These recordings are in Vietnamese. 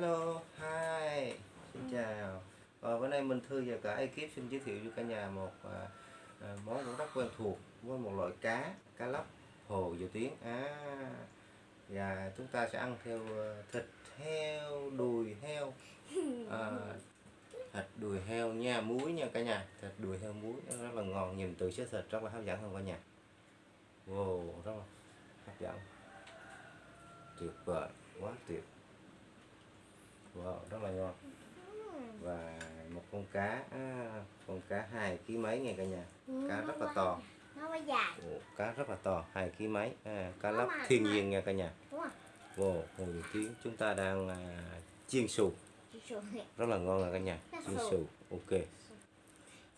Hello, hi, xin chào. Ờ, bữa nay Minh Thư và cả ekip xin giới thiệu cho cả nhà một à, à, món cũng rất quen thuộc với một loại cá, cá lóc hồ dầu tiếng. À, và chúng ta sẽ ăn theo à, thịt heo, đùi heo, à, thịt đùi heo nha, muối nha cả nhà, thịt đùi heo muối rất là ngon, nhìn từ xếp thịt rất là hấp dẫn không cả nhà. Wow, rất là hấp dẫn, tuyệt vời, quá tuyệt. Wow, rất là ngon. Và một con cá à, con cá hai ký mấy nghe cả nhà? Cá rất là to. nó quá dài. Ồ, cá rất là to hai ký mấy? À, cá lóc thiên nhiên nha cả nhà. Wow đầu tiên chúng ta đang à, chiên xù sù. Rất là ngon nha cả nhà. Chiên xù. xù ok.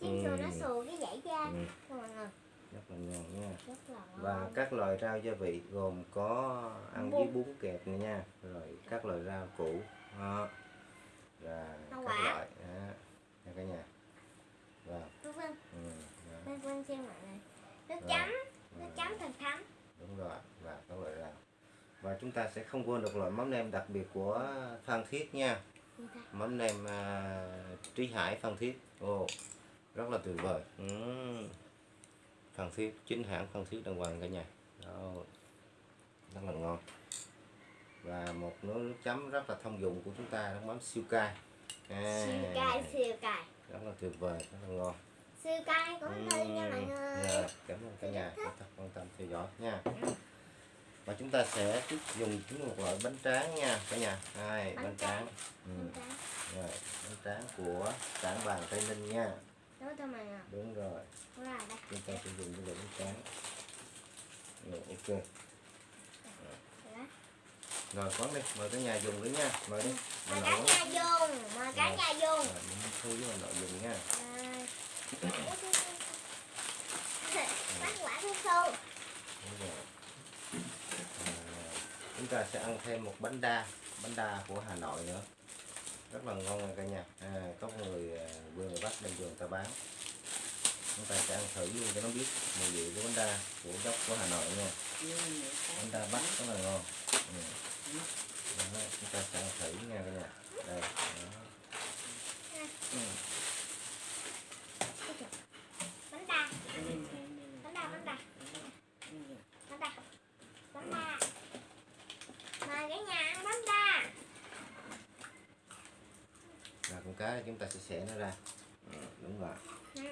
Chị sù nó Ừ. xù cái dãy Ừ. người rất là ngon nha. Và các loại rau gia vị gồm có ăn với bún. kẹp này nha. Rồi các loại rau củ đó. các quả. loại đó. nha cả nhà. Và vân vân ừ, đó. vân vân xem mọi người nước Rồi. chấm. Ừ. nước chấm thật thấm. Đúng rồi. Và các loại rau. Và chúng ta sẽ không quên được loại mắm nêm đặc biệt của Phan Thiết nha. Mắm nêm à, Trí Hải Phan Thiết. Ồ rất là tuyệt vời. Ừm. Phan Thiết chính hãng Phan Thiết đàng hoàng cả nhà. Đó rất là ngon và một nước chấm rất là thông dụng của chúng ta nước mắm siêu cay. À, siêu cay siêu cay. Rất là tuyệt vời rất là ngon. Siêu cay của Thư nha mọi người. dạ, cảm ơn cả nhà. đã thật quan tâm theo dõi nha. Và chúng ta sẽ tiếp dùng chúng một loại bánh tráng nha cả nhà. Hai Bánh bánh tráng. tráng. Ừ. Rồi, bánh tráng của cảng vàng tây ninh nha. Đúng người đúng rồi. Đúng rồi chúng ta sẽ dùng cái loại bánh tráng. Rồi ok. Đó. Rồi quán đi. Mời cả nhà dùng đi nha. Mời đi. Mời cả nhà dùng. Mời cả Rồi. nhà dùng. Rồi mình thu với bà nội dùng nha. Đây. bánh quả thu thu rồi. À, chúng ta sẽ ăn thêm một bánh đa bánh đa của Hà Nội nữa. Rất là ngon nha cả nhà. À, có người à, quê người đem về người ta bán. Chúng ta sẽ ăn thử luôn cho nó biết mùi vị của bánh đa của gốc của Hà Nội nha. Bánh đa Bắc rất là ngon. Ừ. Đó, chúng ta sẽ thử nha cả nhà đây đó. Ừ. bánh đa bánh đa bánh đa bánh đa bánh đa mời cả nhà ăn bánh đa Rồi con cá chúng ta sẽ xẻ nó ra ừ, đúng rồi Ừ.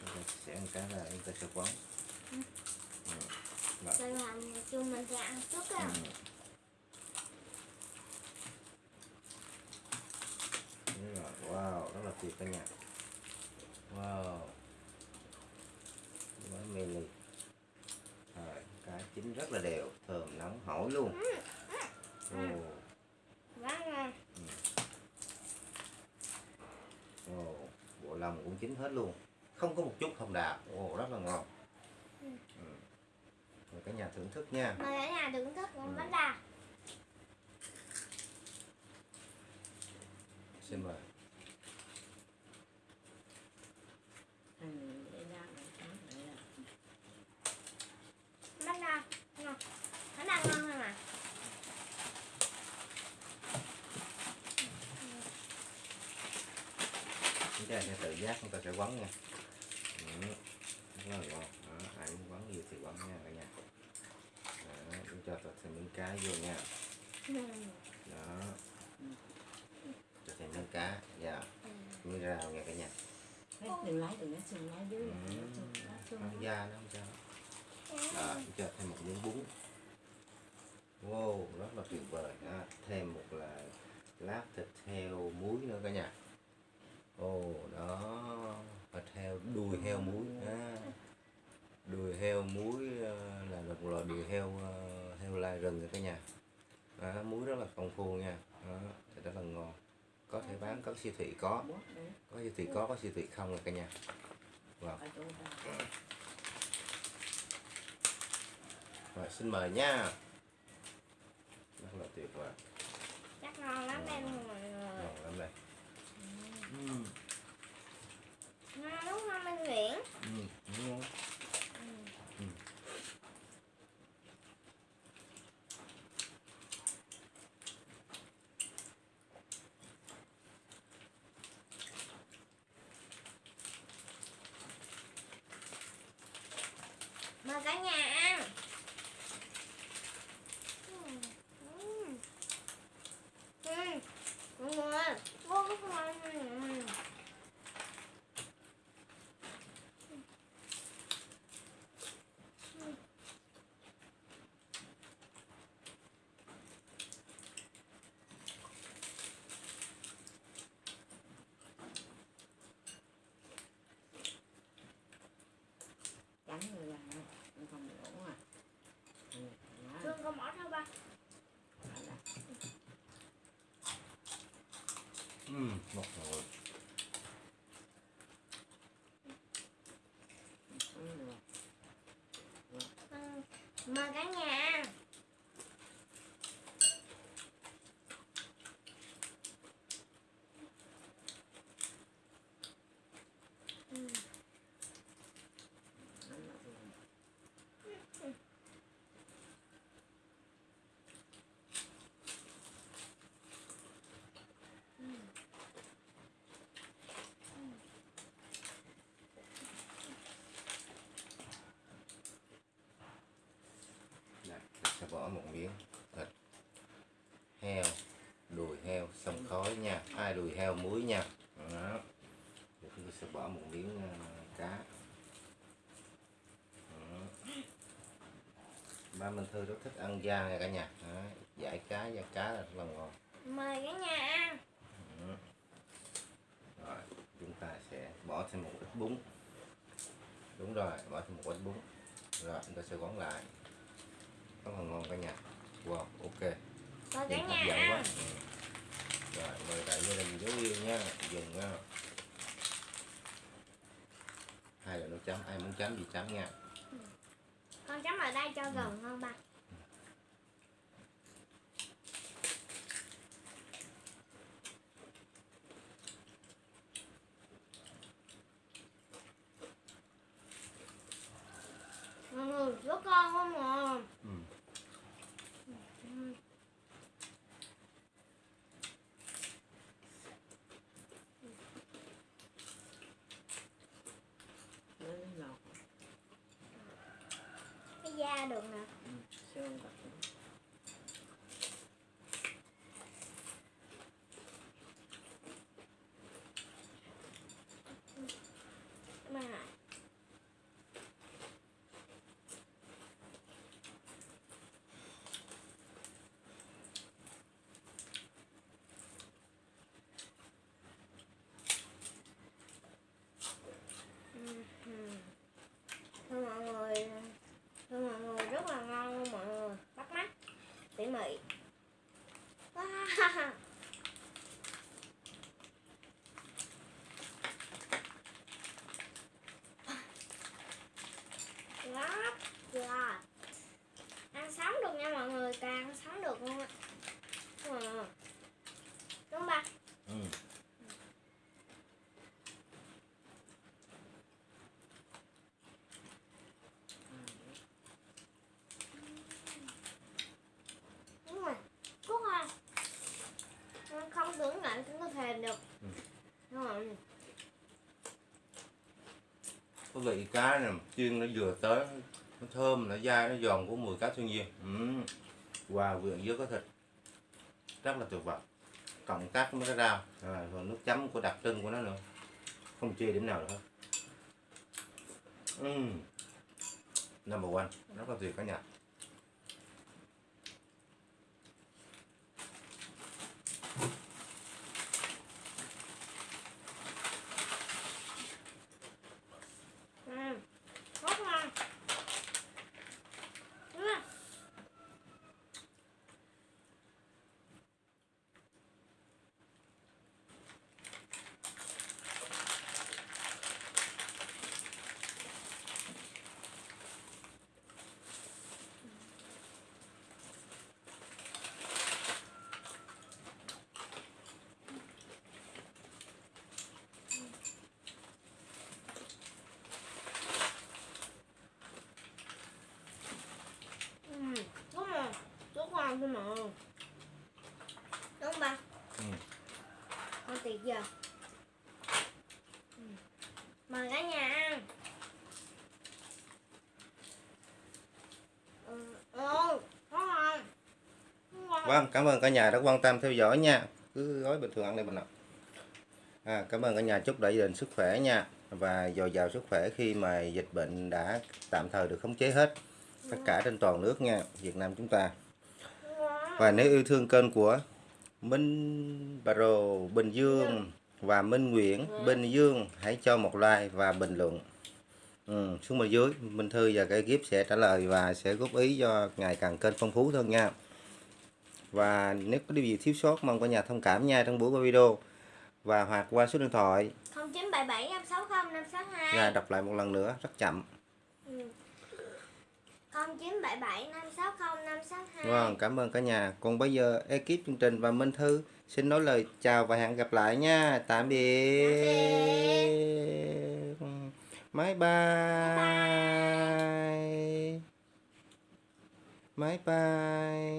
chúng ta sẽ xẻ con cá ra chúng ta sẽ quấn ừ. Rồi. Rồi chung mình sẽ ăn trước á. Ừ. Đúng rồi. Nhà. Wow. Mê ly. Rồi, cá chín rất là đều, thơm nóng hổi luôn. Ồ, Vâng rồi. ồ, bộ lòng cũng chín hết luôn. Không có một chút hồng đào. Ồ, rất là ngon. Ừ. Ừ. Rồi cả nhà thưởng thức nha. Mời cả nhà thưởng thức Ừ. bánh đa. Xin mời. Bánh đa. Ngon. Bánh đa ngon hơn à? Ta sẽ tự giác chúng ta sẽ quấn nha. Ừ. rất là ngon. Đó, ai muốn quấn gì thì quấn nha cả nhà. Đó, chúng cho thật thêm miếng cá vô nha. Đó. Cho thêm miếng cá dạ. Miếng rau nha cả nhà. Đừng lấy đừng lấy xương lấy dưới. Da nó không sao. Đó, cho thêm một miếng bún. Wow rất là tuyệt vời. Đó. thêm một là lát thịt heo muối nữa cả nhà ồ đó. Thịt heo đùi heo muối à. đùi heo muối ờ, là một loại đùi heo ờ, heo lai rừng rồi cả nhà. Đó, muối rất là công phu nha. Đó, thì rất là ngon. Có thể bán có siêu thị có. Có siêu thị có có siêu thị không rồi cả nhà. Wow. rồi xin mời nha. Rất là tuyệt vời. Chắc ngon lắm đây luôn mọi người. ngon lắm đây ừ. Ngon đúng không anh Nguyễn? Ừ. ngon Ừ ba Ừm, ngọt rồi. Ừ, mời cả nhà Ừ. Đây, mình sẽ bỏ một miếng. Thịt. Heo. Đùi heo. Xông khói nha. Hai đùi heo muối nha. Đó. Rồi chúng tôi sẽ bỏ một miếng ờ, cá. Đó. ba Minh Thư rất thích ăn da nha cả nhà. Đó. giải cá da cá là rất là ngon. Mời cả nhà ăn. Đó. rồi chúng ta sẽ bỏ thêm một ít bún. Đúng rồi bỏ thêm một ít bún. Rồi chúng ta sẽ quấn lại rất là ngon cả nhà wow ok. Mời cả nhìn hấp nhà dẫn quá. Ừ. rồi mời đại gia đình giáo viên nha. Dùng nha. Hai là nấu chấm ai muốn chấm gì chấm nha. Con chấm ở đây cho gần hơn ba Ừ, rất con không mà ừ. Ừ. nó nó ngọt cái da được nè ừ. xương bạc mà Thưa mọi người Thưa mọi người rất là ngon luôn mọi người Bắt mắt Tỉ mỉ Wow. Rất là Ăn sống được nha mọi người Càng ăn sống được luôn á Ừ. Đúng không ba? Ừ. Đúng rồi Cút à Không tưởng lạnh cũng có thèm được Ừ. Đúng rồi có vị cá nè chiên nó vừa tới nó thơm nó dai nó giòn của mùi cá thiên nhiên ừ. wow quyện với cái thịt. Rất là tuyệt vời. Cộng tác với cái rau. À, rồi nước chấm của đặc trưng của nó nữa. Không chê điểm nào nữa. Ừ. number one. Rất là tuyệt cả nhà Ừ, rất ngon. Ừ. Ừ, rất ngon, rất ngon thôi mà. Đúng không ba? Ừ. Ngon tuyệt giờ. Ừ. Mời cả nhà ăn. Ừ, ừ, rất ngon. Rất ngon. Vâng, cảm ơn cả nhà đã quan tâm theo dõi nha. Cứ gói bình thường ăn đi mình ạ. À, cảm ơn cả nhà chúc đại gia đình sức khỏe nha và dồi dào sức khỏe khi mà dịch bệnh đã tạm thời được khống chế hết tất cả trên toàn nước nha Việt Nam chúng ta và nếu yêu thương kênh của Minh Baro Bình Dương và Minh Nguyễn Bình Dương hãy cho một like và bình luận ừ, xuống bên dưới Minh Thư và cái ekip sẽ trả lời và sẽ góp ý cho ngày càng kênh phong phú hơn nha và nếu có điều gì thiếu sót mong cả nhà thông cảm nha trong buổi qua video và hoặc qua số điện thoại 0977 560 562 Nga đọc lại một lần nữa rất chậm ừ. 0977 560 562 Vâng, cảm ơn cả nhà. Còn bây giờ ekip chương trình và Minh Thư xin nói lời chào và hẹn gặp lại nha. Tạm biệt. Bye bye. Bye bye.